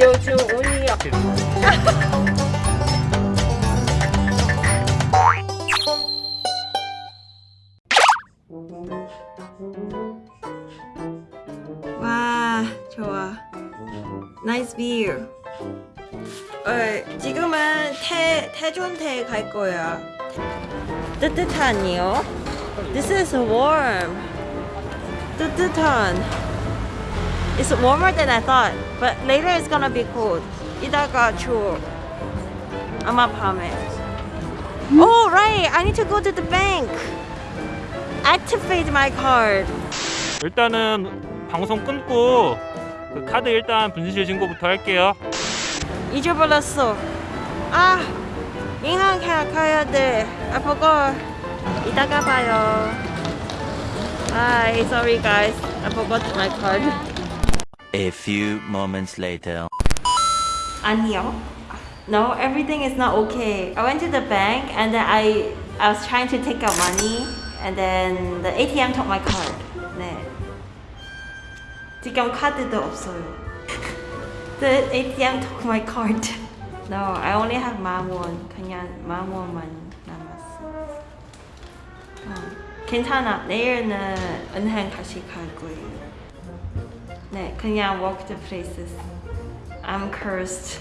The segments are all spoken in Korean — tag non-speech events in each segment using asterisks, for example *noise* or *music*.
요즘 운이 없... *laughs* 와 좋아. 나이스 뷰 어, 지금은 태, 태존태 갈 거야. 뜨뜻하니요? This is warm. 뜨뜻한 It's warmer than I thought but later it's gonna be cold 이따가 추워 아마 밤에 Oh right I need to go to the bank Activate my card 일단은 방송 끊고 그 카드 일단 분실 신고부터 할게요. 잊어버렸어. 아,银行 가, 가야 돼. I forgot. 이따가 봐요. Hi, sorry guys. I forgot my card. A few moments later. 아니요. No, everything is not okay. I went to the bank and then I I was trying to take out money and then the ATM took my card. 네. 지금 카드도 없어요. The ATM took my card. No, I only have 만 원. 그냥 만 원만 남았어. 어, 괜찮아. 내일은 은행 다시 갈 거예요. 네, 그냥 walk the places. I'm cursed.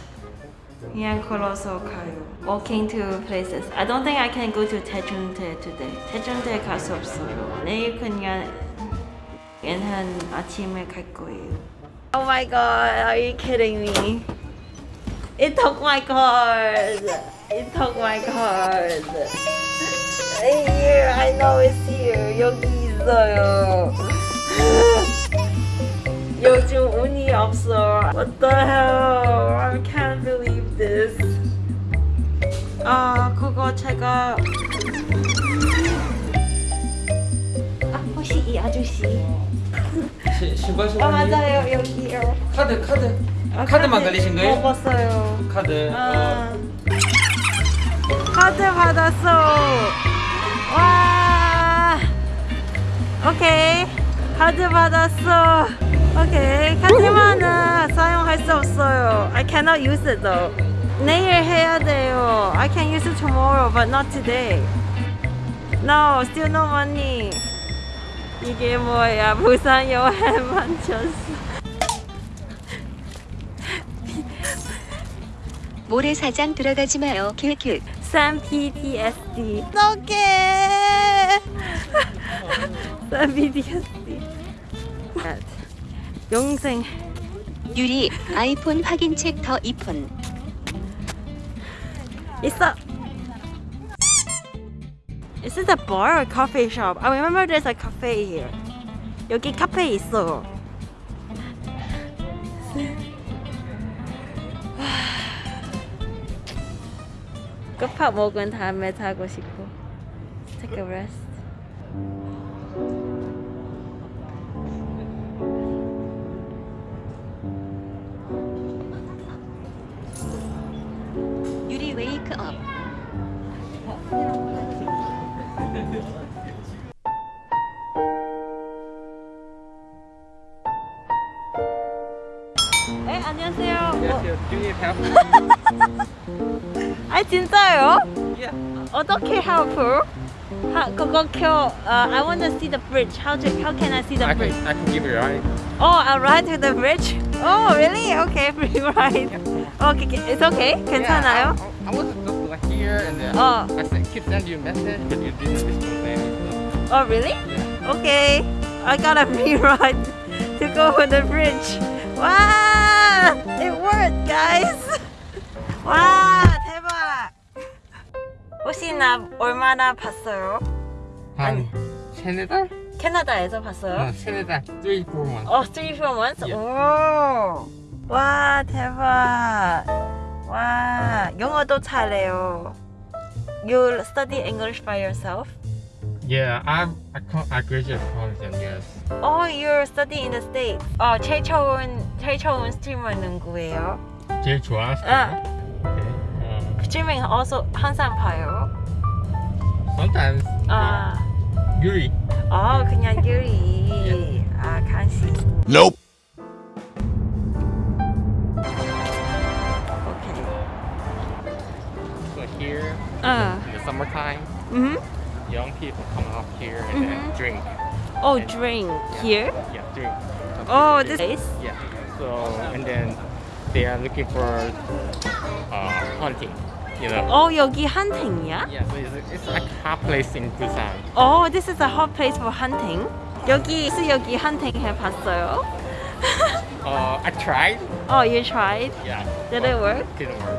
그냥 걸어서 가요. Walking to places. I don't think I can go to 태준대 today. 태준대 갈 수 없어요. 내일 그냥 은행 아침에 갈 거예요. Oh my god, are you kidding me? It took my card. It took my card. Here, I know it's here. 여기 있어요. 요즘 운이 없어. What the hell? I can't believe this. 아, 그거 제가 아, 혹시 이 아저씨? 시- 신발 아, 신발 맞아요. 여기요. 카드 카드 아, 카드만 걸리신 거예요? 먹었어요. 카드 아. 카드 받았어. 와. 오케이. 카드 받았어. 오케이. 카드만은 사용할 수 없어요. I cannot use it though. 내일 해야 돼요. I can use it tomorrow, but not today. No, still no money. 이게 뭐야? 부산 여행 만 쳤어. 모래사장 들어가지 마요. 킬킬. 쌈 PTSD. 어떡해. 쌈 PTSD. 영생. 유리 아이폰 확인책 더 이폰. 있어. Is this a bar or coffee shop? I remember there's a cafe here. 여기 카페 있어. 끝밥 먹은 다음에 자고 싶어. Take a rest. 유리 웨이크 업. 네, 안녕하세요. 뭐, Yes, do you need help? *laughs* 아 진짜요? Yeah. 어떻게 help? 하, 그거 켜. Uh, I want to see the bridge. How to, how can I see the I bridge? can I can give you a ride. Oh, I'll ride to the bridge. *laughs* Oh, really? Okay, *laughs* free ride. Okay, okay, it's okay. 괜찮아요? Yeah, I, I was just like here and then Oh. I sent, keep sending you a message, but you didn't respond. So, Oh, really? yeah. Okay. I got a *laughs* free ride to go on the bridge. Wow! It worked, guys. *laughs* 와, 대박. 혹시 나 얼마나 봤어요? 한 세네 달? 캐나다에서 봤어요? 어, 세네 달. Three, four months. 어, three, four months? Yeah. 오. 와, 대박. 와, 영어도 잘해요. You study English by yourself? Yeah, I I, I graduated college in US. Oh, you're studying in the States. 어, 제일 좋은, 제일 좋은 스트리머 누구예요? 제일 좋아하시는 아. Okay. 어, 스트리밍 also 항상 봐요. sometimes 아, 유리. 어, 그냥 유리. 아, 간식. Nope. summertime, Mm-hmm. young people come up here and then Mhm. drink. Oh, drink here. Yeah, drink. Some Oh, people this drink. place. Yeah. So and then they are looking for uh, hunting. You know. Oh, 여기 hunting이야? Yeah. So it's, it's like a hot place in Busan. Oh, this is a hot place for hunting. 여기 스 여기 hunting 해봤어요? *laughs* Uh, I tried. Oh, you tried? Yeah. Did it work? Didn't work.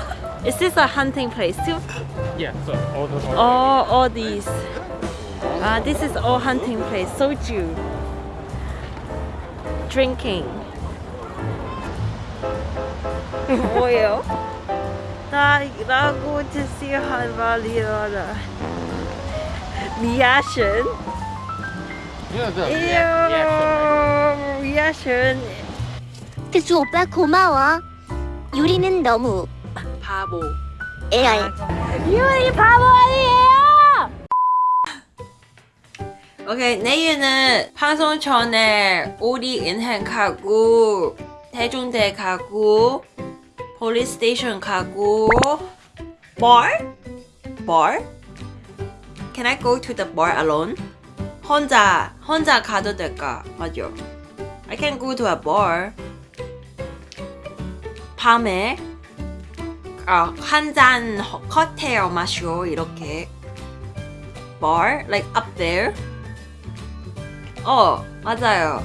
*laughs* Is this a hunting place too? yeah. So all the all Oh, all these. Ah, this is all hunting place. Soju. Drinking. 뭐예요? *laughs* 나라고 드시 할 말이라. Reaction. Yeah, the Ew, reaction. reaction. 특수 오빠 고마워. 유리는 너무 바보. AI. 유리 바보 아니에요! 오케이 내일은 방송 전에 우리 은행 가고 대중대 가고 police station 가고 bar? bar? Can I go to the bar alone? 혼자 혼자 가도 될까? 맞죠? I can go to a bar 밤에 아, 한잔 칵테일 마셔 이렇게 bar like up there 어 맞아요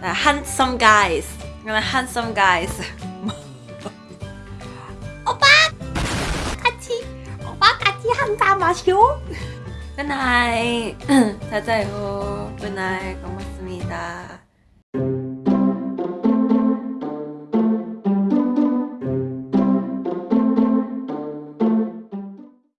나 handsome guys handsome guys 오빠 같이 오빠 같이 한잔 마셔 good night 잘 자요 good night 고맙습니다